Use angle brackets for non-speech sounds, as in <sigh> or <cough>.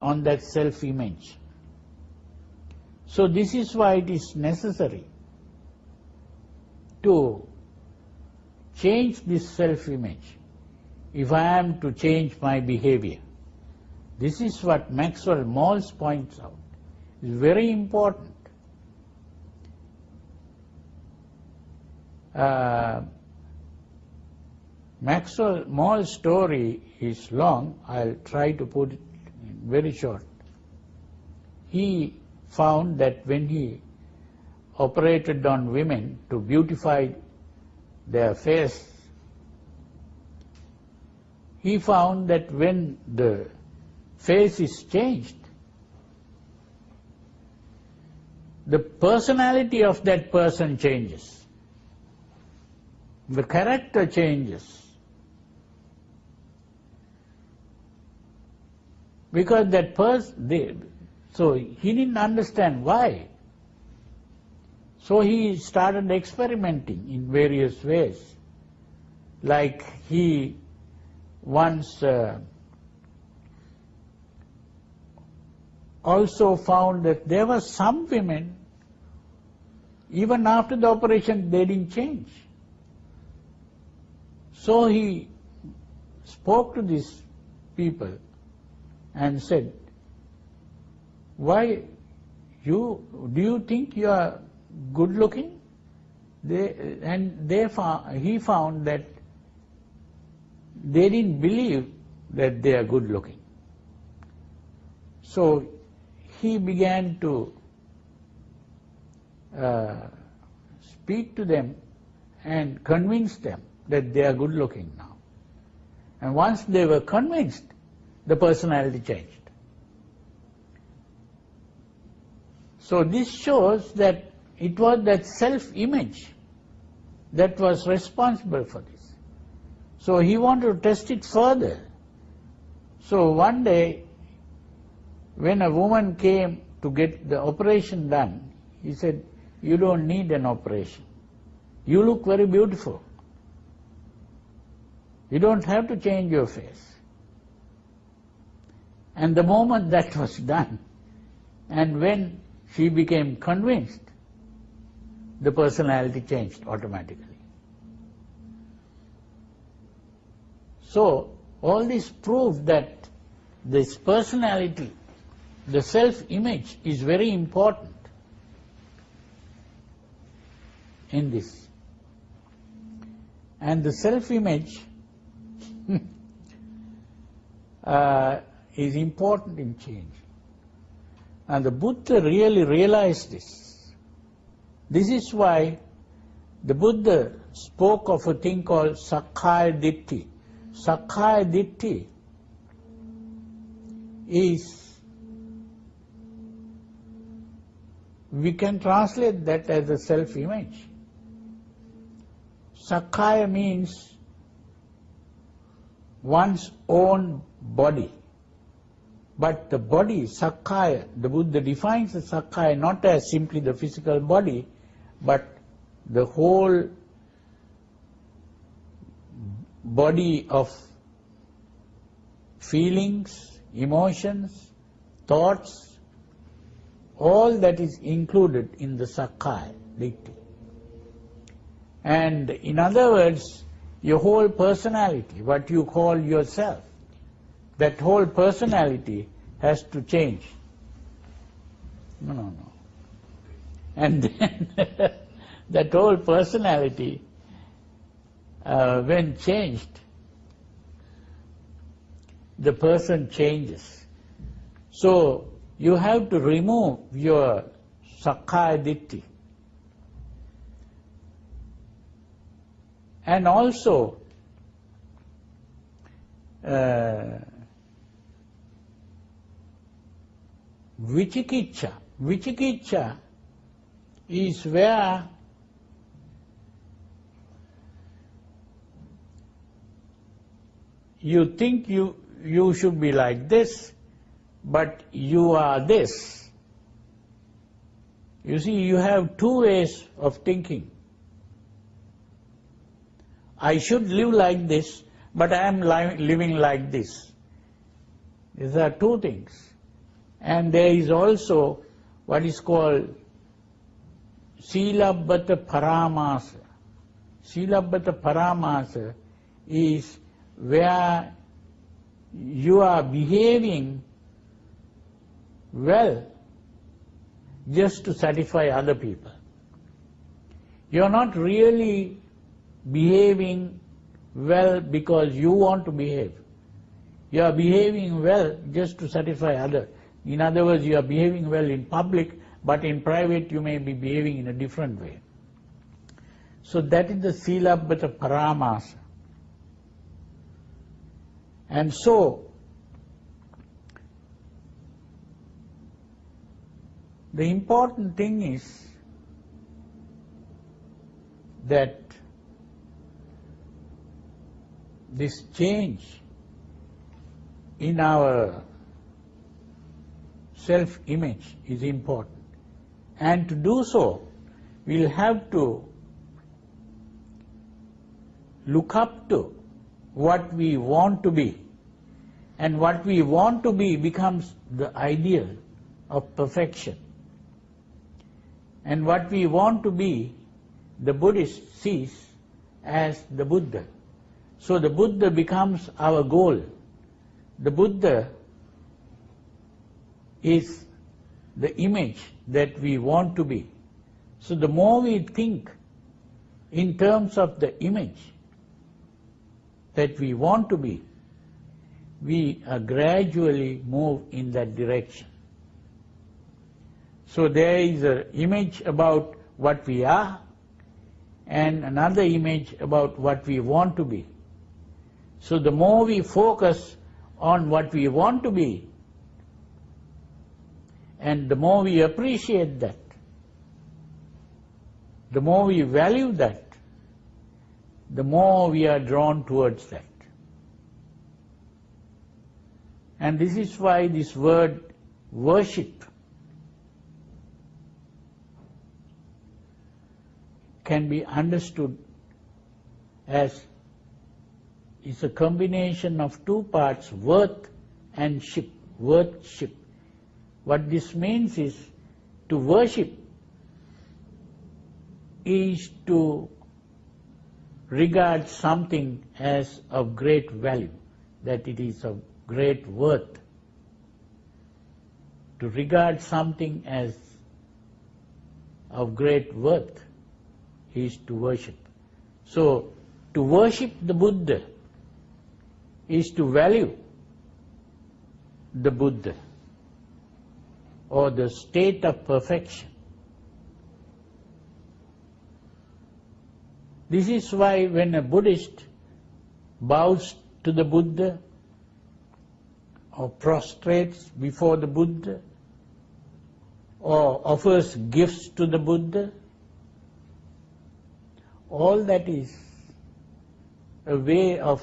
on that self-image. So this is why it is necessary to change this self-image if I am to change my behavior. This is what Maxwell Maltz points out. It's very important. Uh, Maxwell Maltz story is long. I'll try to put it very short. He found that when he operated on women to beautify their face, he found that when the face is changed, the personality of that person changes. The character changes. Because that person, so he didn't understand why. So he started experimenting in various ways. Like he once uh, also found that there were some women, even after the operation, they didn't change. So he spoke to these people and said, why you, do you think you are good looking? They, and they found, he found that they didn't believe that they are good looking. So he began to uh, speak to them and convince them that they are good looking now. And once they were convinced, the personality changed. So this shows that it was that self-image that was responsible for this. So he wanted to test it further. So one day, when a woman came to get the operation done, he said, you don't need an operation. You look very beautiful. You don't have to change your face. And the moment that was done, and when she became convinced, the personality changed automatically. So, all this proves that this personality, the self-image is very important in this. And the self-image <laughs> uh, is important in change. And the Buddha really realized this. This is why the Buddha spoke of a thing called Sakkaya Ditthi. Sakkaya Ditthi is, we can translate that as a self-image. Sakkaya means one's own body. But the body, Sakkaya, the Buddha defines the Sakkaya not as simply the physical body, but the whole body of feelings, emotions, thoughts, all that is included in the Sakkaya Ditthi. And in other words, your whole personality, what you call yourself, that whole personality has to change. No, no, no. And then <laughs> that whole personality, uh, when changed, the person changes. So you have to remove your ditthi. And also, uh, Vichikicha. Vichikicha is where you think you, you should be like this, but you are this. You see, you have two ways of thinking. I should live like this, but I am li living like this. These are two things. And there is also what is called Silabbata Paramasa. Silabbata Paramasa is where you are behaving well just to satisfy other people. You are not really behaving well because you want to behave. You are behaving well just to satisfy others. In other words, you are behaving well in public, but in private you may be behaving in a different way. So that is the Silabbata Paramasa. And so, the important thing is that this change in our self-image is important. And to do so, we'll have to look up to what we want to be. And what we want to be becomes the ideal of perfection. And what we want to be, the Buddhist sees as the Buddha. So the Buddha becomes our goal. The Buddha is the image that we want to be. So the more we think in terms of the image that we want to be, we uh, gradually move in that direction. So there is an image about what we are and another image about what we want to be. So the more we focus on what we want to be, and the more we appreciate that, the more we value that, the more we are drawn towards that. And this is why this word worship can be understood as is a combination of two parts, worth and ship, worship. What this means is to worship is to regard something as of great value, that it is of great worth. To regard something as of great worth is to worship. So, to worship the Buddha is to value the Buddha or the state of perfection. This is why when a Buddhist bows to the Buddha or prostrates before the Buddha or offers gifts to the Buddha, all that is a way of